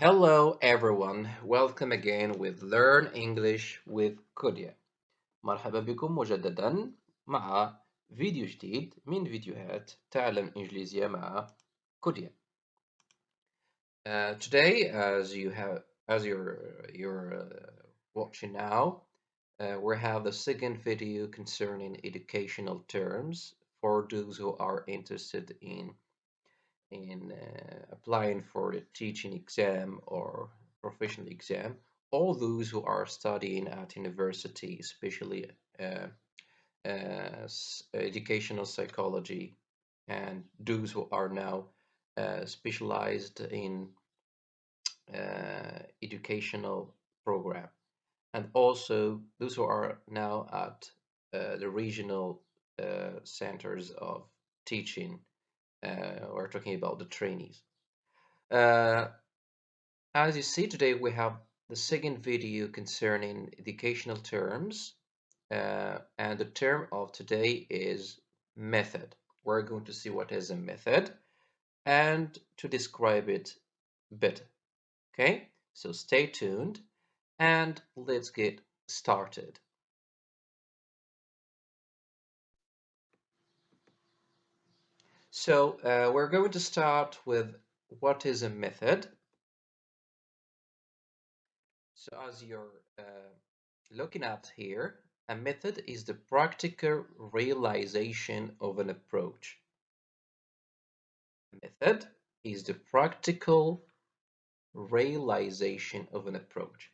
Hello everyone, welcome again with Learn English with Kudia. مرحبا بكم مجددا مع فيديو جديد من فيديوهات تعلم إنجليزية مع كوديا. Uh, today, as you have, as you're you're uh, watching now, uh, we have the second video concerning educational terms for those who are interested in in uh, applying for the teaching exam or professional exam, all those who are studying at university, especially uh, uh, educational psychology, and those who are now uh, specialized in uh, educational program, and also those who are now at uh, the regional centers of teaching we're talking about the trainees. Uh, as you see today we have the second video concerning educational terms uh, and the term of today is method. We're going to see what is a method and to describe it better. Okay, so stay tuned and let's get started. So uh, we're going to start with what is a method. So as you're uh, looking at here, a method is the practical realization of an approach. A method is the practical realization of an approach.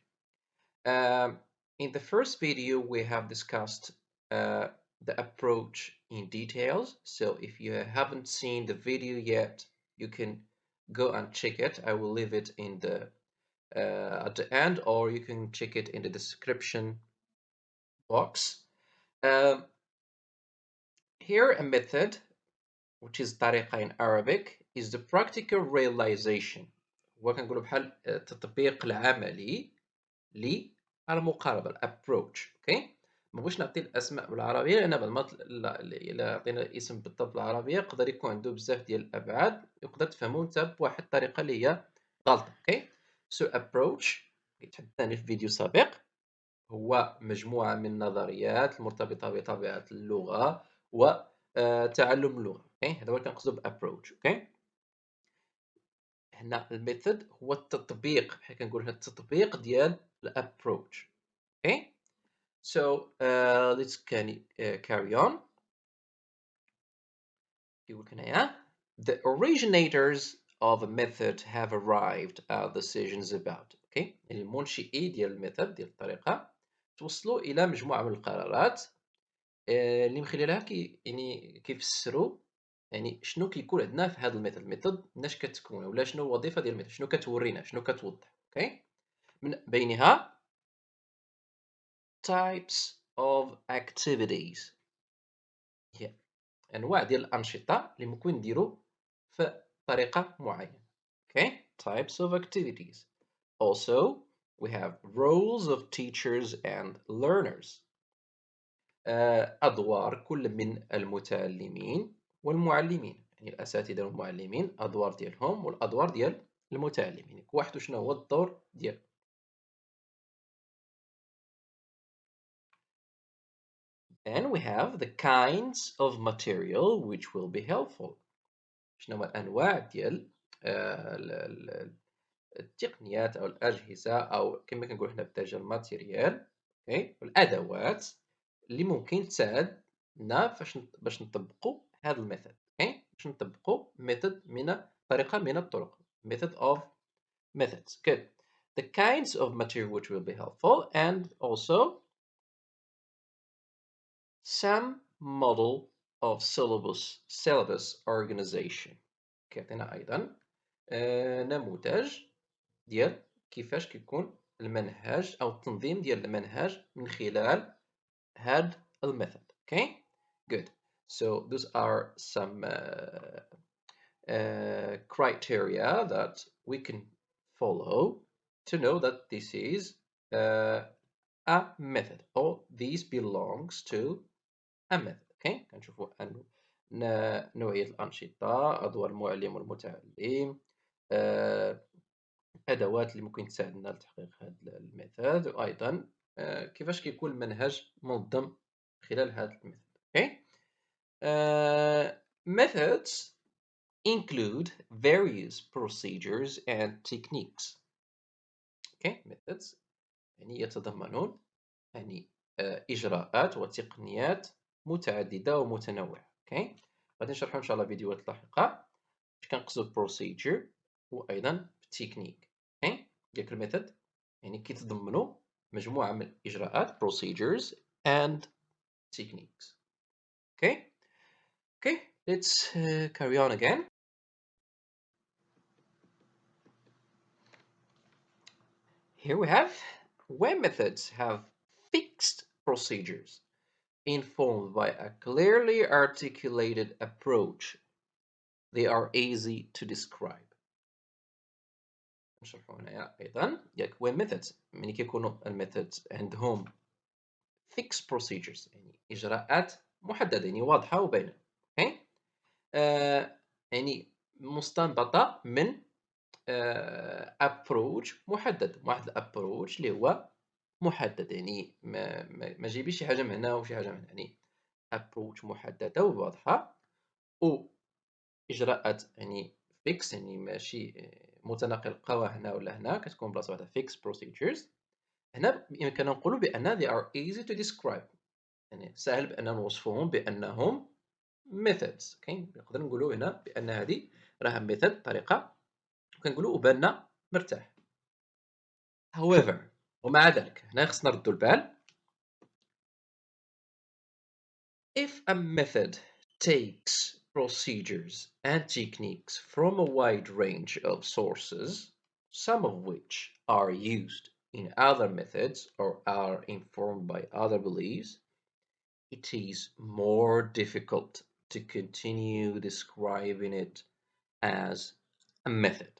Um, in the first video, we have discussed uh, the approach in details. So if you haven't seen the video yet, you can go and check it. I will leave it in the uh, at the end or you can check it in the description box. Um, here a method which is طريقة in Arabic is the practical realization هو كنقولوا بحال التطبيق العملي للمقاربة approach okay ما بغيتش نعطي الأسماء بالعربية لأن بعض المرات الا عطينا الاسم بالضبط بالعربية يقدر يكون عنده بزاف ديال الأبعاد يقدر تفهمو أنت بواحد الطريقة اللي هي غلطة okay؟ so approach تحدثنا في فيديو سابق هو مجموعة من النظريات المرتبطة بطبيعة اللغة وتعلم آه، اللغة okay؟ هذا هو كنقصدو ب approach okay؟ هنا ال method هو التطبيق بحال كنقول هنا التطبيق ديال ال approach okay؟ So uh, let's can, uh, carry on. The originators of a method have arrived at decisions about okay? يعني المنشئي ديال ال method ديال الطريقة توصلوا إلى مجموعة من القرارات اللي من خلالها كي يعني كيفسروا يعني شنو كيكون عندنا في هذا ال method. ال method مناش كتكون ولا شنو الوظيفة ديال ال method شنو كتورينا شنو كتوضح okay من بينها types of activities. هي انواع ديال الأنشطة اللي ممكن نديرو في طريقة معينة. Okay? Types of activities. Also we have roles of teachers and learners. أدوار كل من المتعلمين والمعلمين. يعني الأساتذة والمعلمين أدوار ديالهم والأدوار ديال المتعلمين. واحد شنو هو الدور ديالو؟ Then we have the kinds of material which will be helpful. شنو هما الأنواع ديال التقنيات أو الأجهزة أو كما كنقول حنا بالدارجة ال matériel okay؟ والأدوات اللي ممكن تساعدنا فاش باش نطبقوا هذا ال method okay؟ باش نطبقوا method من طريقة من الطرق method of methods good. The kinds of material which will be helpful and also some model of syllabus syllabus organization كيعطينا ايضا آه نموذج ديال كيفاش كيكون المنهج او التنظيم ديال المنهج من خلال هاد الميثود okay good so those are some uh, uh, criteria that we can follow to know that this is uh, a method or these belongs to أما okay؟ كنشوفوا أن نوعية الأنشطة أدوار المعلم والمتعلم الادوات اللي ممكن تساعدنا لتحقيق هذا ال method وأيضا آه، كيفاش كيكون المنهج منظم خلال هذا ال method okay؟ uh, methods include various procedures and techniques okay methods يعني يتضمنون يعني إجراءات وتقنيات متعددة ومتنوعة okay غادي نشرحو إن شاء الله فيديوهات لاحقة اش كنقصدو procedure وأيضا technique okay ديك ال method يعني كيتضمنوا مجموعة من الإجراءات procedures and techniques okay okay let's uh, carry on again here we have when methods have fixed procedures informed by a clearly articulated approach they are easy to describe. نشرحو هنايا أيضا ياك when methods ملي كيكونوا الميثودز عندهم fixed procedures. يعني اجراءات محدده يعني واضحه وباينه أوكي آه يعني مستنبطه من آه محدد واحد ال approach اللي هو محدد يعني ما, ما, ما جيبيش شي حاجة من هنا وشي حاجة من هنا يعني approach محددة وواضحة. و إجراءات يعني فيكس يعني ماشي متناقل قوى هنا ولا هنا كتكون بلاصة واحدة fixed procedures هنا يمكن نقول بأن they are easy to describe. يعني سهل بأن نوصفهم بأنهم methods. كاين نقدر نقولوا هنا بأن هذه راها ميثود طريقة. وكنقولوا وبالنا مرتاح. however ومع ذلك هنا خصنا نردوا البال if a method takes procedures and techniques from a wide range of sources, some of which are used in other methods or are informed by other beliefs, it is more difficult to continue describing it as a method.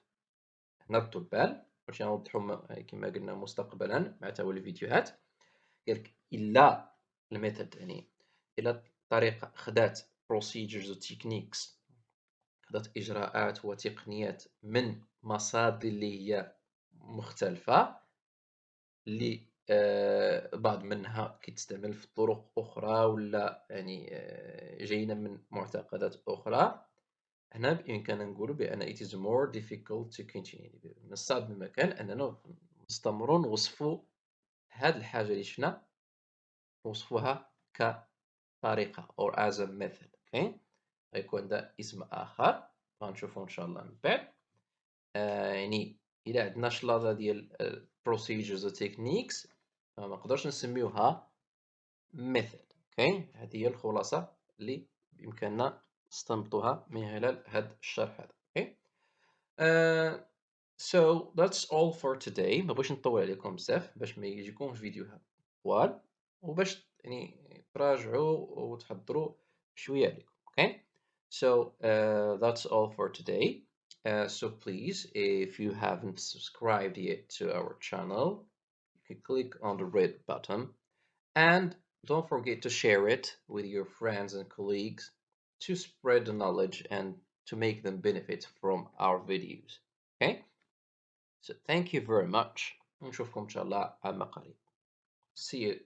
نردوا البال باش نوضحوا كما قلنا مستقبلا مع تولي الفيديوهات. قالك إلا الميثود يعني إلا الطريقة خدات procedures و techniques خدات إجراءات وتقنيات من مصادر اللي هي مختلفة اللي آه، بعض منها كتستعمل في طرق أخرى ولا يعني آه، جايين من معتقدات أخرى. هنا بإمكاننا نقول بأن it is more difficult to continue. من الصعب بمكان أننا نستمروا نوصفوا هاد الحاجة اللي شفنا نوصفوها كطريقة or as a method أوكي غيكون ده اسم آخر غنشوفو إن شاء الله من بعد. آه يعني إلى عندنا شلاضة ديال procedures و techniques ما نسميوها method okay هذه هي الخلاصة اللي بإمكاننا نستنبطوها من خلال هذا الشرح هذا اوكي uh, so that's all for today ما بغيتش نطول عليكم بزاف باش ما يجيكمش فيديوهات طوال وباش يعني تراجعوا وتحضروا شوية عليكم okay so uh, that's all for today uh, so please if you haven't subscribed yet to our channel you can click on the red button and don't forget to share it with your friends and colleagues to spread the knowledge and to make them benefit from our videos okay so thank you very much نشوفكم إن شاء الله على قريب see you